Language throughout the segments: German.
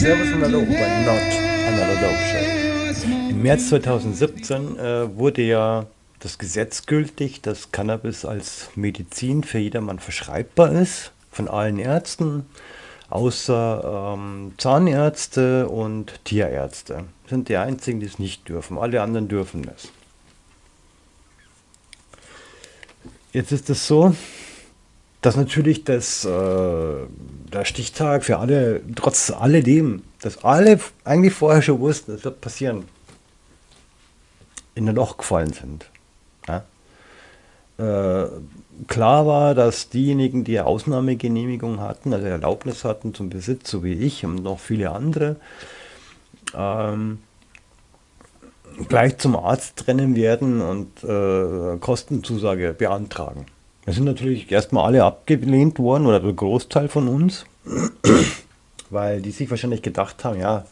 Servus times und Hallo of bei Not Another Dope Show. Im März 2017 äh, wurde ja das Gesetz gültig, dass Cannabis als Medizin für jedermann verschreibbar ist, von allen Ärzten, außer ähm, Zahnärzte und Tierärzte. Sind die einzigen, die es nicht dürfen. Alle anderen dürfen es. Jetzt ist es so, dass natürlich das, äh, der Stichtag für alle, trotz alledem, dass alle eigentlich vorher schon wussten, es wird passieren, in ein Loch gefallen sind. Ja? Äh, klar war, dass diejenigen, die Ausnahmegenehmigung hatten, also Erlaubnis hatten zum Besitz, so wie ich und noch viele andere, ähm, gleich zum Arzt rennen werden und äh, Kostenzusage beantragen. Wir sind natürlich erstmal alle abgelehnt worden, oder der Großteil von uns, weil die sich wahrscheinlich gedacht haben, ja,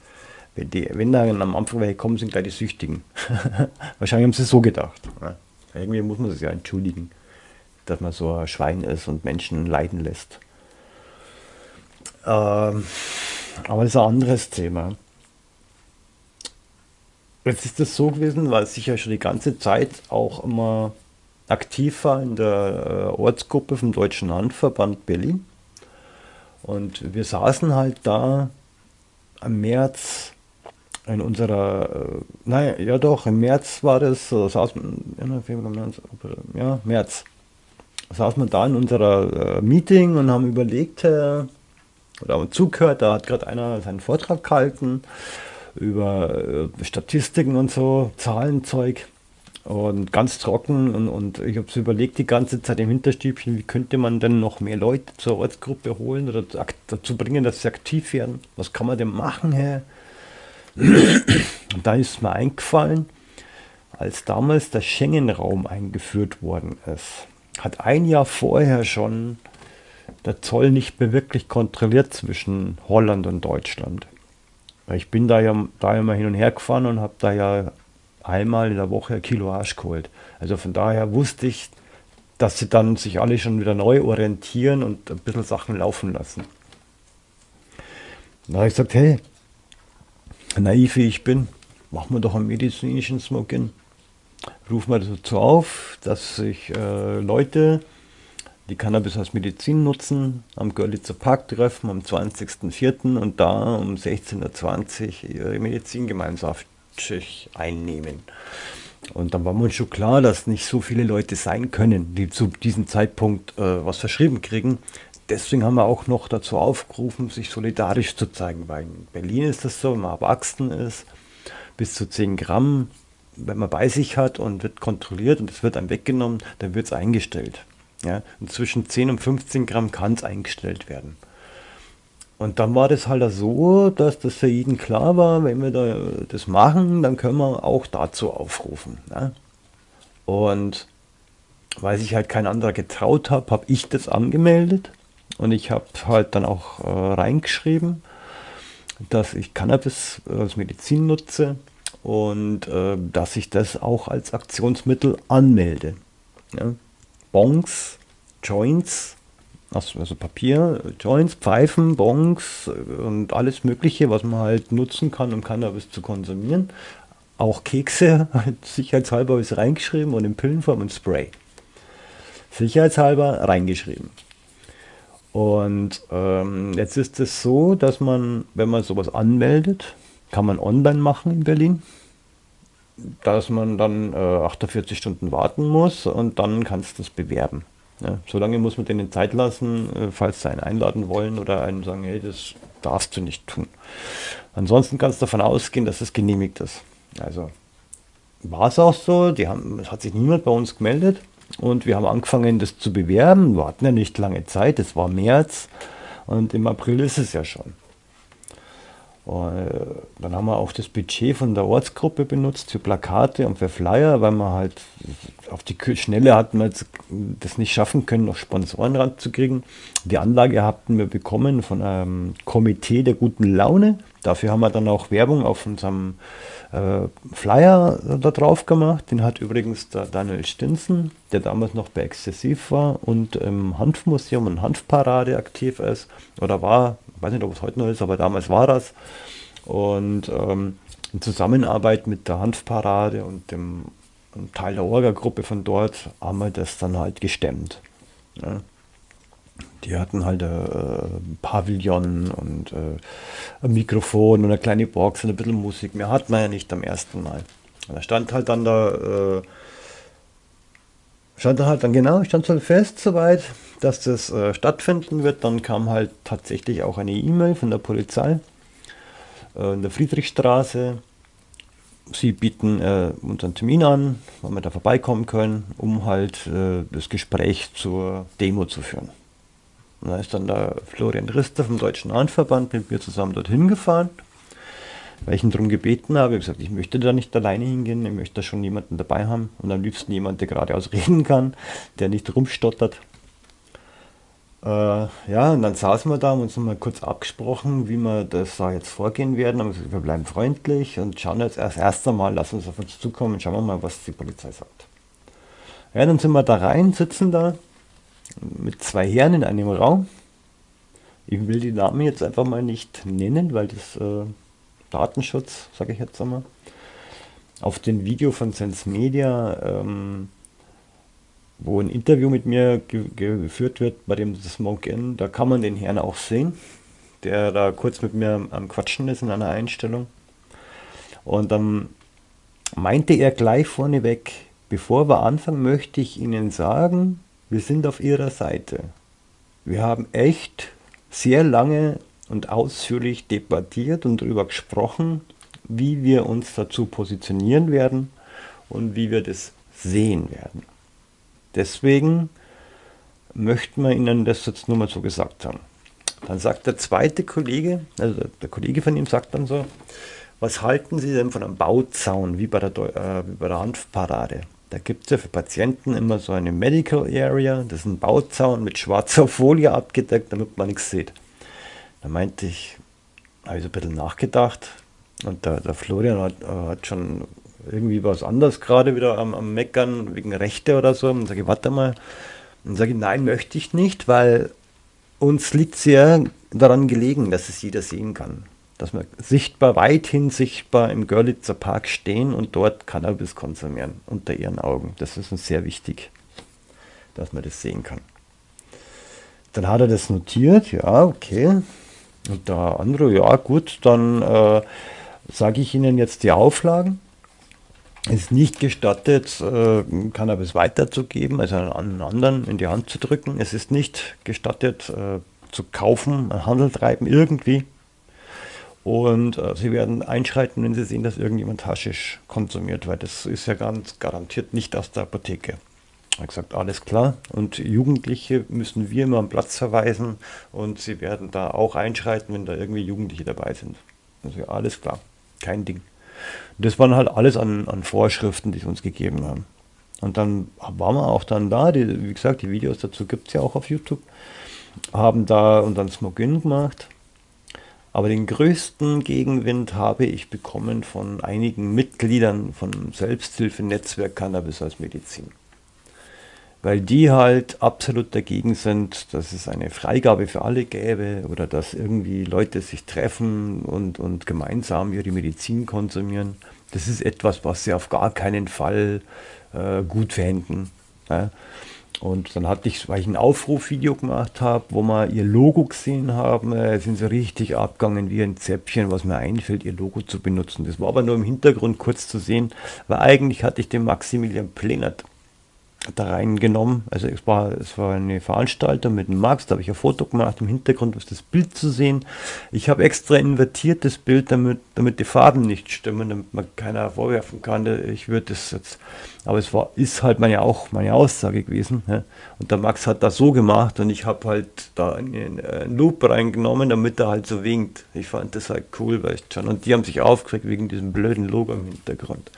wenn, die, wenn da am Anfang welche kommen, sind gleich die Süchtigen. wahrscheinlich haben sie es so gedacht. Ja. Irgendwie muss man sich ja entschuldigen, dass man so ein Schwein ist und Menschen leiden lässt. Ähm, aber das ist ein anderes Thema. Jetzt ist das so gewesen, weil ich ja schon die ganze Zeit auch immer aktiv war in der äh, Ortsgruppe vom Deutschen Handverband Berlin. Und wir saßen halt da im März in unserer, äh, naja, ja doch, im März war das, so saßen, Februar, März, ja, März, saßen wir da in unserer äh, Meeting und haben überlegt, äh, oder haben zugehört, da hat gerade einer seinen Vortrag gehalten über äh, Statistiken und so, Zahlenzeug und ganz trocken und, und ich habe es überlegt die ganze Zeit im Hinterstübchen, wie könnte man denn noch mehr Leute zur Ortsgruppe holen oder dazu bringen, dass sie aktiv werden. Was kann man denn machen, Herr? Und da ist mir eingefallen, als damals der Schengen-Raum eingeführt worden ist, hat ein Jahr vorher schon der Zoll nicht mehr wirklich kontrolliert zwischen Holland und Deutschland. Ich bin da ja, da ja mal hin und her gefahren und habe da ja einmal in der Woche ein Kilo Arsch geholt. Also von daher wusste ich, dass sie dann sich alle schon wieder neu orientieren und ein bisschen Sachen laufen lassen. Da habe ich gesagt, hey, naiv wie ich bin, machen wir doch einen medizinischen Smoke-In. Rufen wir dazu auf, dass sich äh, Leute, die Cannabis als Medizin nutzen, am Görlitzer Park treffen am 20.04. und da um 16.20 Uhr ihre Medizingemeinschaft einnehmen. Und dann war mir schon klar, dass nicht so viele Leute sein können, die zu diesem Zeitpunkt äh, was verschrieben kriegen. Deswegen haben wir auch noch dazu aufgerufen, sich solidarisch zu zeigen. Weil in Berlin ist das so, wenn man erwachsen ist, bis zu 10 Gramm, wenn man bei sich hat und wird kontrolliert und es wird einem weggenommen, dann wird es eingestellt. Ja? Und zwischen 10 und 15 Gramm kann es eingestellt werden. Und dann war das halt so, dass das für jeden klar war, wenn wir da das machen, dann können wir auch dazu aufrufen. Ne? Und weil sich halt kein anderer getraut hat, habe ich das angemeldet und ich habe halt dann auch äh, reingeschrieben, dass ich Cannabis als Medizin nutze und äh, dass ich das auch als Aktionsmittel anmelde. Ja? Bongs, Joints, also Papier, Joints, Pfeifen, Bongs und alles Mögliche, was man halt nutzen kann, um Cannabis zu konsumieren. Auch Kekse, halt sicherheitshalber ist reingeschrieben und in Pillenform und Spray. Sicherheitshalber reingeschrieben. Und ähm, jetzt ist es so, dass man, wenn man sowas anmeldet, kann man online machen in Berlin, dass man dann äh, 48 Stunden warten muss und dann kannst du es bewerben. Ja, solange muss man denen Zeit lassen, äh, falls sie einen einladen wollen oder einen sagen, hey, das darfst du nicht tun. Ansonsten kannst du davon ausgehen, dass es genehmigt ist. Also war es auch so, die haben, es hat sich niemand bei uns gemeldet und wir haben angefangen, das zu bewerben. Wir hatten ja nicht lange Zeit, es war März und im April ist es ja schon. Äh, dann haben wir auch das Budget von der Ortsgruppe benutzt für Plakate und für Flyer, weil man halt auf die Schnelle hatten wir das nicht schaffen können, noch Sponsoren ranzukriegen. Die Anlage hatten wir bekommen von einem Komitee der guten Laune. Dafür haben wir dann auch Werbung auf unserem äh, Flyer da drauf gemacht. Den hat übrigens der Daniel Stinson, der damals noch bei Exzessiv war und im Hanfmuseum und Hanfparade aktiv ist oder war, weiß nicht, ob es heute noch ist, aber damals war das. Und ähm, in Zusammenarbeit mit der Hanfparade und dem Teil der Orga-Gruppe von dort haben wir das dann halt gestemmt. Ja. Die hatten halt ein äh, Pavillon und äh, ein Mikrofon und eine kleine Box und ein bisschen Musik. Mehr hat man ja nicht am ersten Mal. Und da stand halt dann da, äh, stand da halt dann genau, stand halt fest soweit, dass das äh, stattfinden wird. Dann kam halt tatsächlich auch eine E-Mail von der Polizei äh, in der Friedrichstraße. Sie bieten äh, unseren Termin an, wann wir da vorbeikommen können, um halt äh, das Gespräch zur Demo zu führen. Und da ist dann der Florian Rister vom Deutschen Handverband mit mir zusammen dorthin gefahren, weil ich ihn darum gebeten habe. Ich habe gesagt, ich möchte da nicht alleine hingehen, ich möchte da schon jemanden dabei haben und am liebsten jemand, der geradeaus reden kann, der nicht rumstottert. Äh, ja, und dann saßen wir da und uns mal kurz abgesprochen, wie wir das da jetzt vorgehen werden. Haben gesagt, wir bleiben freundlich und schauen jetzt erst erst einmal, lass uns auf uns zukommen und schauen wir mal, was die Polizei sagt. Ja, dann sind wir da rein, sitzen da mit zwei Herren in einem Raum. Ich will die Namen jetzt einfach mal nicht nennen, weil das äh, Datenschutz, sage ich jetzt einmal. Auf dem Video von Sense Media, ähm, wo ein Interview mit mir ge geführt wird bei dem Smoke In, da kann man den Herrn auch sehen, der da kurz mit mir am Quatschen ist in einer Einstellung. Und dann meinte er gleich vorneweg, bevor wir anfangen, möchte ich Ihnen sagen, wir sind auf ihrer Seite. Wir haben echt sehr lange und ausführlich debattiert und darüber gesprochen, wie wir uns dazu positionieren werden und wie wir das sehen werden. Deswegen möchten wir Ihnen das jetzt nur mal so gesagt haben. Dann sagt der zweite Kollege, also der Kollege von ihm sagt dann so, was halten Sie denn von einem Bauzaun wie bei der, äh, wie bei der Hanfparade? Da gibt es ja für Patienten immer so eine Medical Area, das ist ein Bauzaun mit schwarzer Folie abgedeckt, damit man nichts sieht. Da meinte ich, habe ich so ein bisschen nachgedacht und der, der Florian hat, äh, hat, schon irgendwie was anderes gerade wieder am, am Meckern wegen Rechte oder so. Und sage ich, warte mal. Und sage ich, nein, möchte ich nicht, weil uns liegt sehr daran gelegen, dass es jeder sehen kann dass wir sichtbar, weithin sichtbar im Görlitzer Park stehen und dort Cannabis konsumieren, unter ihren Augen. Das ist uns sehr wichtig, dass man das sehen kann. Dann hat er das notiert, ja, okay. Und der andere, ja gut, dann äh, sage ich Ihnen jetzt die Auflagen. Es ist nicht gestattet, äh, Cannabis weiterzugeben, also einen anderen in die Hand zu drücken. Es ist nicht gestattet, äh, zu kaufen, Handel treiben, irgendwie. Und äh, sie werden einschreiten, wenn sie sehen, dass irgendjemand Haschisch konsumiert, weil das ist ja ganz garantiert nicht aus der Apotheke. Hat gesagt, alles klar. Und Jugendliche müssen wir immer am Platz verweisen und sie werden da auch einschreiten, wenn da irgendwie Jugendliche dabei sind. Also alles klar, kein Ding. Das waren halt alles an, an Vorschriften, die sie uns gegeben haben. Und dann waren wir auch dann da, die, wie gesagt, die Videos dazu gibt es ja auch auf YouTube, haben da und dann Smoke-In gemacht aber den größten Gegenwind habe ich bekommen von einigen Mitgliedern von Selbsthilfenetzwerk Cannabis als Medizin. Weil die halt absolut dagegen sind, dass es eine Freigabe für alle gäbe oder dass irgendwie Leute sich treffen und, und gemeinsam ihre Medizin konsumieren. Das ist etwas, was sie auf gar keinen Fall äh, gut fänden. Ja. Und dann hatte ich, weil ich ein Aufrufvideo gemacht habe, wo wir ihr Logo gesehen haben, äh, sind sie richtig abgegangen wie ein Zäpfchen, was mir einfällt, ihr Logo zu benutzen. Das war aber nur im Hintergrund kurz zu sehen, weil eigentlich hatte ich den Maximilian Plenert da reingenommen. Also es war, es war eine Veranstaltung mit dem Max, da habe ich ein Foto gemacht, im Hintergrund ist das Bild zu sehen. Ich habe extra invertiert das Bild, damit, damit die Farben nicht stimmen, damit man keiner vorwerfen kann, ich würde das jetzt, aber es war, ist halt meine, auch meine Aussage gewesen. Ja. Und der Max hat das so gemacht und ich habe halt da einen, einen Loop reingenommen, damit er halt so winkt. Ich fand das halt cool, weißt schon. Und die haben sich aufgeregt wegen diesem blöden Logo im Hintergrund.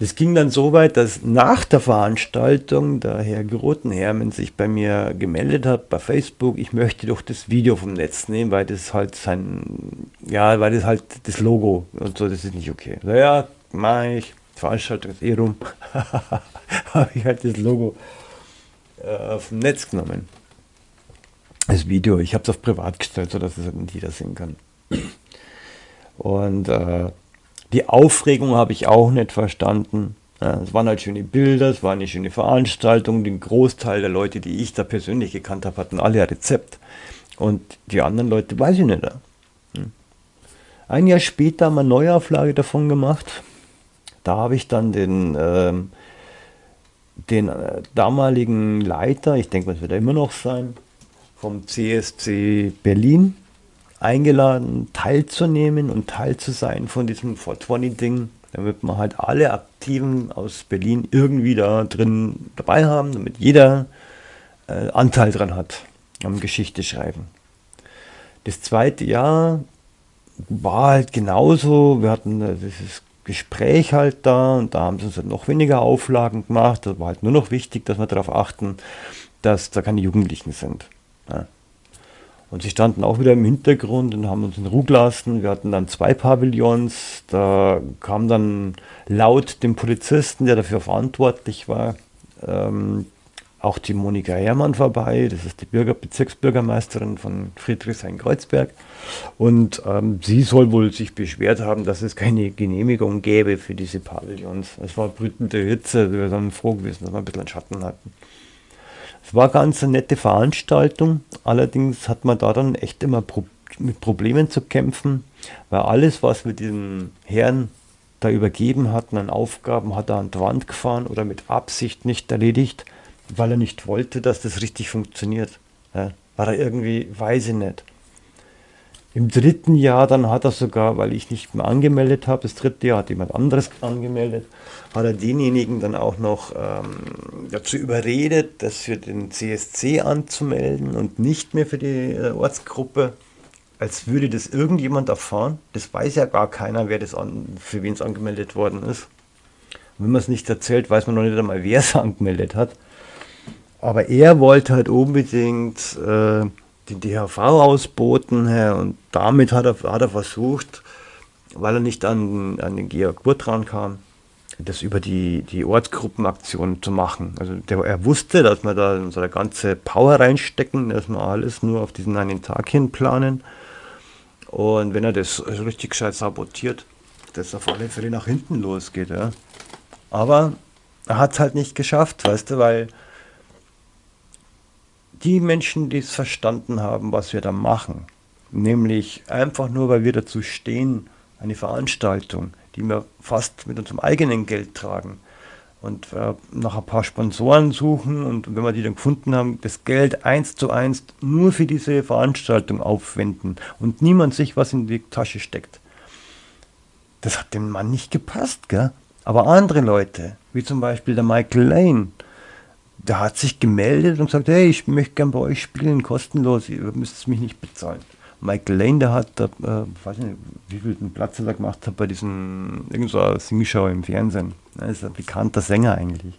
Es ging dann so weit, dass nach der Veranstaltung der Herr Grotenhermen sich bei mir gemeldet hat bei Facebook, ich möchte doch das Video vom Netz nehmen, weil das halt sein, ja, weil das halt das Logo und so, das ist nicht okay. So, ja, mach ich, Veranstaltung ist eh rum, habe ich halt das Logo äh, vom Netz genommen. Das Video, ich habe es auf privat gestellt, sodass es halt nicht jeder sehen kann. Und äh, die Aufregung habe ich auch nicht verstanden. Es waren halt schöne Bilder, es war eine schöne Veranstaltung. Den Großteil der Leute, die ich da persönlich gekannt habe, hatten alle ein Rezept. Und die anderen Leute weiß ich nicht. Hm. Ein Jahr später haben wir eine Neuauflage davon gemacht. Da habe ich dann den, ähm, den äh, damaligen Leiter, ich denke, das wird er immer noch sein, vom CSC Berlin, eingeladen, teilzunehmen und Teil zu sein von diesem 420-Ding, damit wir halt alle Aktiven aus Berlin irgendwie da drin dabei haben, damit jeder äh, Anteil dran hat am Geschichte schreiben. Das zweite Jahr war halt genauso, wir hatten äh, dieses Gespräch halt da und da haben sie uns halt noch weniger Auflagen gemacht. Das war halt nur noch wichtig, dass wir darauf achten, dass da keine Jugendlichen sind. Ja. Und sie standen auch wieder im Hintergrund und haben uns in Ruhe gelassen. Wir hatten dann zwei Pavillons. Da kam dann laut dem Polizisten, der dafür verantwortlich war, ähm, auch die Monika Herrmann vorbei. Das ist die Bürger Bezirksbürgermeisterin von Friedrichshain-Kreuzberg. Und ähm, sie soll wohl sich beschwert haben, dass es keine Genehmigung gäbe für diese Pavillons. Es war brütende Hitze. Wir sind froh gewesen, dass wir ein bisschen Schatten hatten. Es war ganz eine nette Veranstaltung, allerdings hat man da dann echt immer Pro mit Problemen zu kämpfen, weil alles, was wir diesem Herrn da übergeben hatten an Aufgaben, hat er an die Wand gefahren oder mit Absicht nicht erledigt, weil er nicht wollte, dass das richtig funktioniert. Ja, war er irgendwie, weiß ich nicht. Im dritten Jahr dann hat er sogar, weil ich nicht mehr angemeldet habe, das dritte Jahr hat jemand anderes angemeldet, hat er denjenigen dann auch noch ähm, dazu überredet, das für den CSC anzumelden und nicht mehr für die äh, Ortsgruppe, als würde das irgendjemand erfahren. Das weiß ja gar keiner, wer das an, für wen es angemeldet worden ist. Und wenn man es nicht erzählt, weiß man noch nicht einmal, wer es angemeldet hat. Aber er wollte halt unbedingt... Äh, den DHV ausboten und damit hat er, hat er versucht, weil er nicht an, an den Georg Wurt kam, das über die, die Ortsgruppenaktion zu machen. Also der, er wusste, dass wir da unsere ganze Power reinstecken, dass wir alles nur auf diesen einen Tag hin planen. Und wenn er das richtig gescheit sabotiert, dass auf alle Fälle nach hinten losgeht. Ja. Aber er hat es halt nicht geschafft, weißt du, weil die Menschen, die es verstanden haben, was wir da machen, nämlich einfach nur, weil wir dazu stehen, eine Veranstaltung, die wir fast mit unserem eigenen Geld tragen und äh, nach ein paar Sponsoren suchen und wenn wir die dann gefunden haben, das Geld eins zu eins nur für diese Veranstaltung aufwenden und niemand sich was in die Tasche steckt. Das hat dem Mann nicht gepasst, gell? Aber andere Leute, wie zum Beispiel der Michael Lane, der hat sich gemeldet und gesagt, hey, ich möchte gern bei euch spielen, kostenlos, ihr müsst mich nicht bezahlen. Michael Lane, der hat, äh, weiß nicht, wie viel Platz er da gemacht hat bei diesem, irgendeiner Singshow im Fernsehen. Er ist ein bekannter Sänger eigentlich.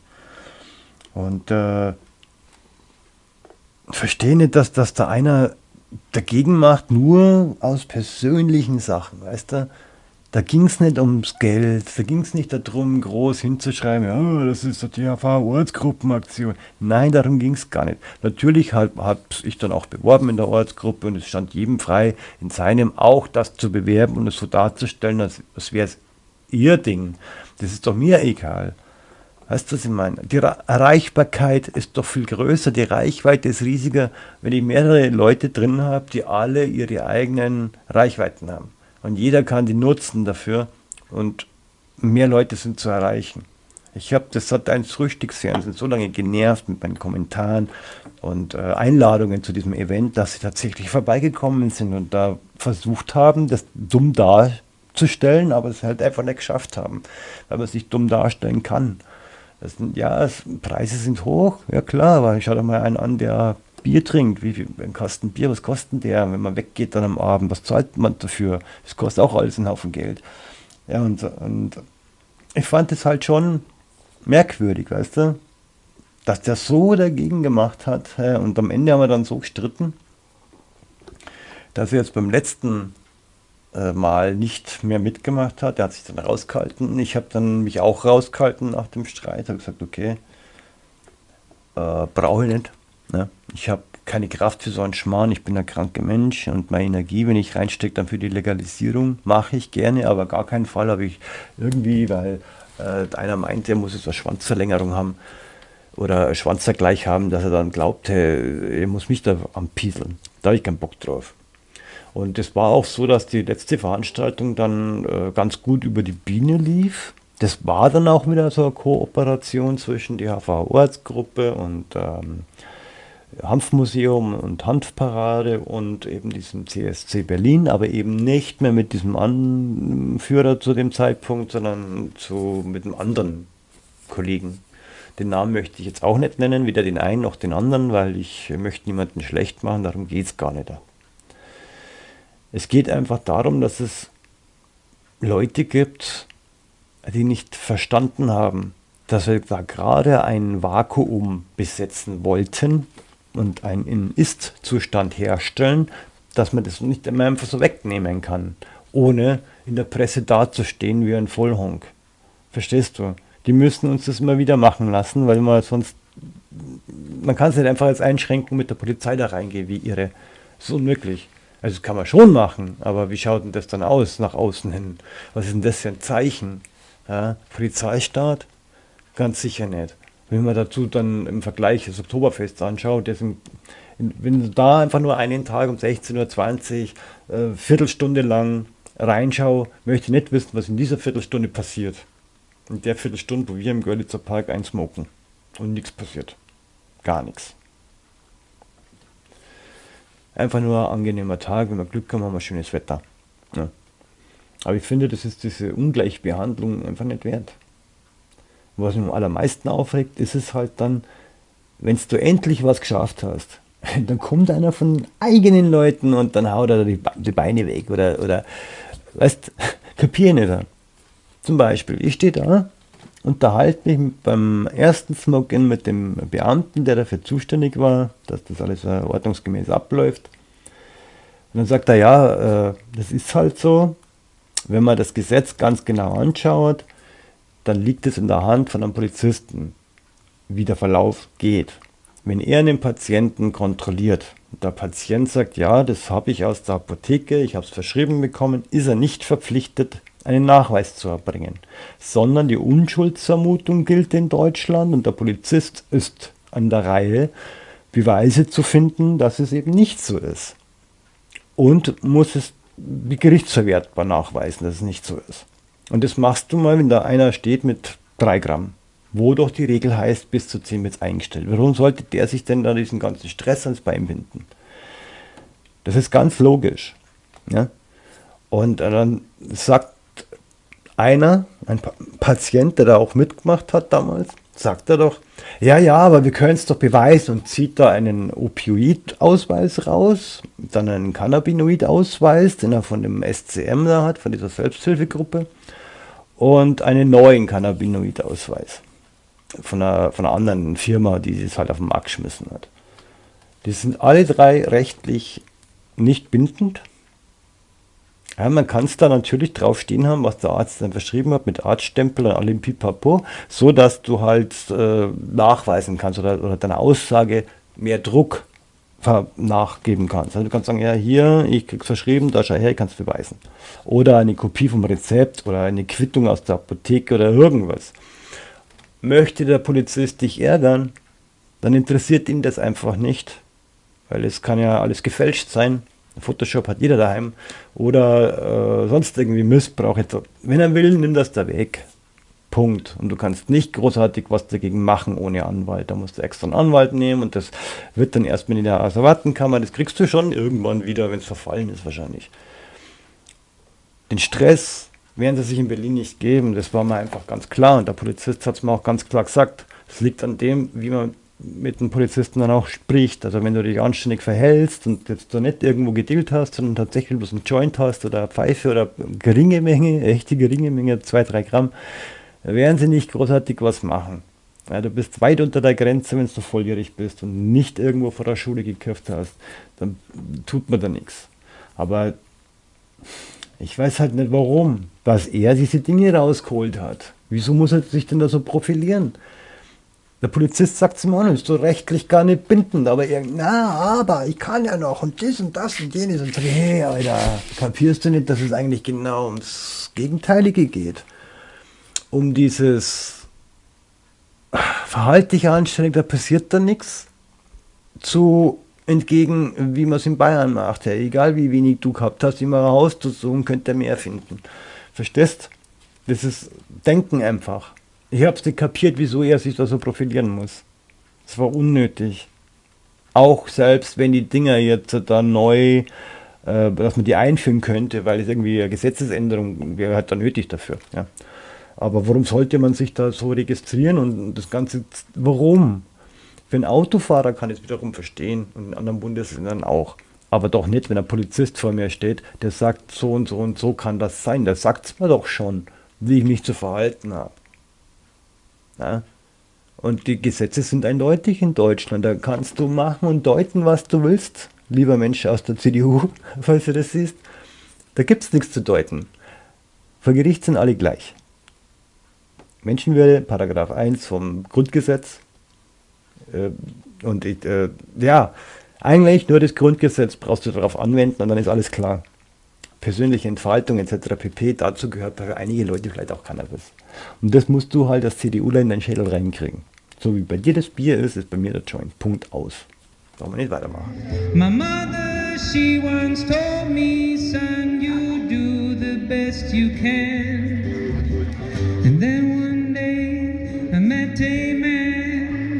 Und äh, verstehe nicht, dass, dass da einer dagegen macht, nur aus persönlichen Sachen, weißt du? Da ging es nicht ums Geld, da ging es nicht darum, groß hinzuschreiben, ja, das ist die DHV-Ortsgruppenaktion. Nein, darum ging es gar nicht. Natürlich habe hab ich dann auch beworben in der Ortsgruppe und es stand jedem frei, in seinem auch das zu bewerben und es so darzustellen, als, als wäre es ihr Ding. Das ist doch mir egal. Weißt du, was ich meine? Die Erreichbarkeit ist doch viel größer, die Reichweite ist riesiger, wenn ich mehrere Leute drin habe, die alle ihre eigenen Reichweiten haben. Und jeder kann die nutzen dafür und mehr Leute sind zu erreichen. Ich habe das hat ein Frühstücksfernsehen so lange genervt mit meinen Kommentaren und äh, Einladungen zu diesem Event, dass sie tatsächlich vorbeigekommen sind und da versucht haben, das dumm darzustellen, aber es halt einfach nicht geschafft haben, weil man sich dumm darstellen kann. Das sind, ja, das, Preise sind hoch, ja klar, aber ich doch mal einen an, der Bier trinkt. Wie viel ein Kasten Bier, was kostet der, wenn man weggeht dann am Abend? Was zahlt man dafür? Das kostet auch alles einen Haufen Geld. Ja, und, und ich fand es halt schon merkwürdig, weißt du, dass der so dagegen gemacht hat. Und am Ende haben wir dann so gestritten, dass er jetzt beim letzten äh, Mal nicht mehr mitgemacht hat. Er hat sich dann rausgehalten. Ich habe dann mich auch rausgehalten nach dem Streit. Habe gesagt, okay, äh, brauche ich nicht. Ne? Ich habe keine Kraft für so einen Schmarrn. Ich bin ein kranker Mensch und meine Energie, wenn ich reinstecke, dann für die Legalisierung, mache ich gerne, aber gar keinen Fall habe ich irgendwie, weil äh, einer meint, er muss jetzt eine Schwanzverlängerung haben oder Schwanzvergleich haben, dass er dann glaubt, hey, er muss mich da anpieseln. Da habe ich keinen Bock drauf. Und es war auch so, dass die letzte Veranstaltung dann äh, ganz gut über die Biene lief. Das war dann auch wieder so eine Kooperation zwischen der HV-Ortsgruppe und ähm, Hanfmuseum und Hanfparade und eben diesem CSC Berlin, aber eben nicht mehr mit diesem Anführer zu dem Zeitpunkt, sondern zu, mit einem anderen Kollegen. Den Namen möchte ich jetzt auch nicht nennen, weder den einen noch den anderen, weil ich möchte niemanden schlecht machen, darum geht es gar nicht. Es geht einfach darum, dass es Leute gibt, die nicht verstanden haben, dass wir da gerade ein Vakuum besetzen wollten, und einen Ist-Zustand herstellen, dass man das nicht immer einfach so wegnehmen kann, ohne in der Presse dazustehen wie ein Vollhonk. Verstehst du? Die müssen uns das immer wieder machen lassen, weil man sonst, man kann es nicht einfach als Einschränkung mit der Polizei da reingehen, wie ihre. Das ist unmöglich. Also das kann man schon machen, aber wie schaut denn das dann aus nach außen hin? Was ist denn das für ein Zeichen? Ja, Polizeistaat? Ganz sicher nicht. Wenn man dazu dann im Vergleich das Oktoberfest anschaut, das in, wenn du da einfach nur einen Tag um 16.20 Uhr, äh, Viertelstunde lang reinschaue, möchte ich nicht wissen, was in dieser Viertelstunde passiert. In der Viertelstunde, wo wir im Görlitzer Park einsmoken und nichts passiert. Gar nichts. Einfach nur ein angenehmer Tag, wenn wir Glück haben, haben wir schönes Wetter. Ja. Aber ich finde, das ist diese Ungleichbehandlung einfach nicht wert was mich am allermeisten aufregt, ist es halt dann, wenn du endlich was geschafft hast, dann kommt einer von eigenen Leuten und dann haut er die, Beine weg oder, oder weißt, kapier nicht. Zum Beispiel, ich stehe da, unterhalte mich beim ersten Smoke-In mit dem Beamten, der dafür zuständig war, dass das alles ordnungsgemäß abläuft. Und dann sagt er, ja, äh, das ist halt so, wenn man das Gesetz ganz genau anschaut, dann liegt es in der Hand von einem Polizisten, wie der Verlauf geht. Wenn er einen Patienten kontrolliert und der Patient sagt, ja, das habe ich aus der Apotheke, ich habe es verschrieben bekommen, ist er nicht verpflichtet, einen Nachweis zu erbringen, sondern die Unschuldsvermutung gilt in Deutschland und der Polizist ist an der Reihe, Beweise zu finden, dass es eben nicht so ist. Und muss es wie gerichtsverwertbar nachweisen, dass es nicht so ist. Und das machst du mal, wenn da einer steht mit 3 Gramm, wo doch die Regel heißt, bis zu 10 wird eingestellt. Warum sollte der sich denn da diesen ganzen Stress ans Bein binden? Das ist ganz logisch. Ja? Und dann sagt einer, ein Patient, der da auch mitgemacht hat damals, sagt er doch, ja, ja, aber wir können es doch beweisen und zieht da einen Opioid-Ausweis raus, dann einen Cannabinoid-Ausweis, den er von dem SCM da hat, von dieser Selbsthilfegruppe, und einen neuen Cannabinoid-Ausweis von einer, von einer anderen Firma, die es halt auf den Markt geschmissen hat. Die sind alle drei rechtlich nicht bindend ja, man kann es da natürlich drauf stehen haben, was der Arzt dann verschrieben hat, mit Arztstempel und allem Pipapo, so dass du halt äh, nachweisen kannst oder, oder deiner Aussage mehr Druck nachgeben kannst. Also du kannst sagen, ja, hier, ich krieg's verschrieben, da schau her, ich kann es beweisen. Oder eine Kopie vom Rezept oder eine Quittung aus der Apotheke oder irgendwas. Möchte der Polizist dich ärgern, dann interessiert ihn das einfach nicht, weil es kann ja alles gefälscht sein Photoshop hat jeder daheim oder äh, sonst irgendwie Missbrauch. Wenn er will, nimm das da weg. Punkt. Und du kannst nicht großartig was dagegen machen ohne Anwalt. Da musst du extra einen Anwalt nehmen und das wird dann erstmal in der Asservatenkammer. Das kriegst du schon irgendwann wieder, wenn es verfallen ist wahrscheinlich. Den Stress werden sie sich in Berlin nicht geben. Das war mir einfach ganz klar. Und der Polizist hat es mir auch ganz klar gesagt. Es liegt an dem, wie man mit den Polizisten dann auch spricht. Also wenn du dich anständig verhältst und jetzt da nicht irgendwo gedealt hast, sondern tatsächlich bloß einen Joint hast oder Pfeife oder geringe Menge, echte geringe Menge, zwei, drei Gramm, werden sie nicht großartig was machen. Ja, du bist weit unter der Grenze, wenn du volljährig bist und nicht irgendwo vor der Schule gekürft hast, dann tut man da nichts. Aber ich weiß halt nicht warum, was er diese Dinge rausgeholt hat. Wieso muss er sich denn da so profilieren? Der Polizist sagt zum Mann, ist so rechtlich gar nicht bindend, aber er, na, aber ich kann ja noch und das und das und jenes und sag, hey, Alter, kapierst du nicht, dass es eigentlich genau ums Gegenteilige geht? Um dieses Verhalt dich anständig, da passiert da nichts. Zu entgegen, wie man es in Bayern macht. Ja, egal wie wenig du gehabt hast, immer raus, so könnte er mehr finden. Verstehst? Das ist Denken einfach. Ich habe es nicht kapiert, wieso er sich da so profilieren muss. Es war unnötig. Auch selbst wenn die Dinger jetzt da neu, äh, dass man die einführen könnte, weil es irgendwie eine Gesetzesänderung wäre halt da nötig dafür. Ja. Aber warum sollte man sich da so registrieren und das Ganze, warum? Für einen Autofahrer kann ich es wiederum verstehen und in anderen Bundesländern auch. Aber doch nicht, wenn ein Polizist vor mir steht, der sagt, so und so und so kann das sein. Der sagt es mir doch schon, wie ich mich zu verhalten habe. Ja? Und die Gesetze sind eindeutig in Deutschland. Da kannst du machen und deuten, was du willst. Lieber Mensch aus der CDU, falls du das siehst. Da gibt es nichts zu deuten. Vor Gericht sind alle gleich. Menschenwürde, Paragraph 1 vom Grundgesetz. Äh, und ich, äh, ja, eigentlich nur das Grundgesetz brauchst du darauf anwenden und dann ist alles klar persönliche Entfaltung etc. pp. Dazu gehört bei einigen Leuten vielleicht auch Cannabis. Und das musst du halt als CDUler in deinen Schädel reinkriegen. So wie bei dir das Bier ist, ist bei mir der Joint. Punkt aus. Brauchen wir nicht weitermachen. My mother, she once told me, son, you do the best you can.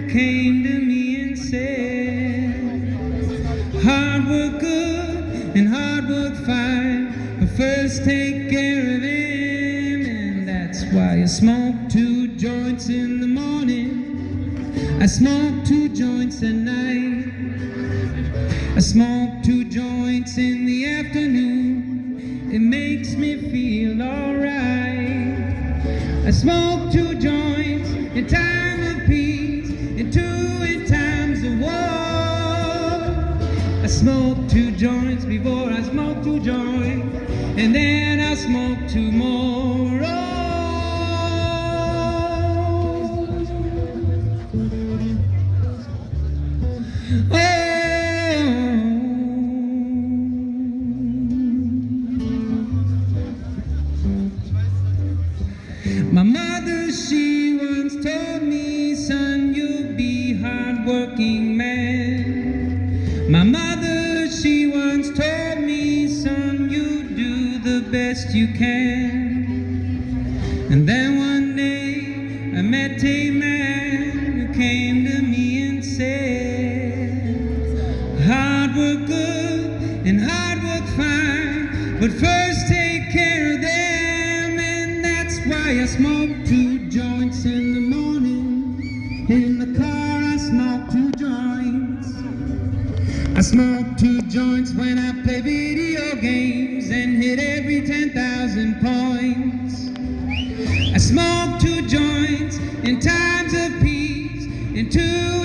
Came to me and said, hard work good and hard work fine. but first take care of him, and that's why I smoke two joints in the morning. I smoke two joints at night. I smoke smoke two joints and then I smoke tomorrow. My smoke two joints when I play video games and hit every 10,000 points. I smoke two joints in times of peace in two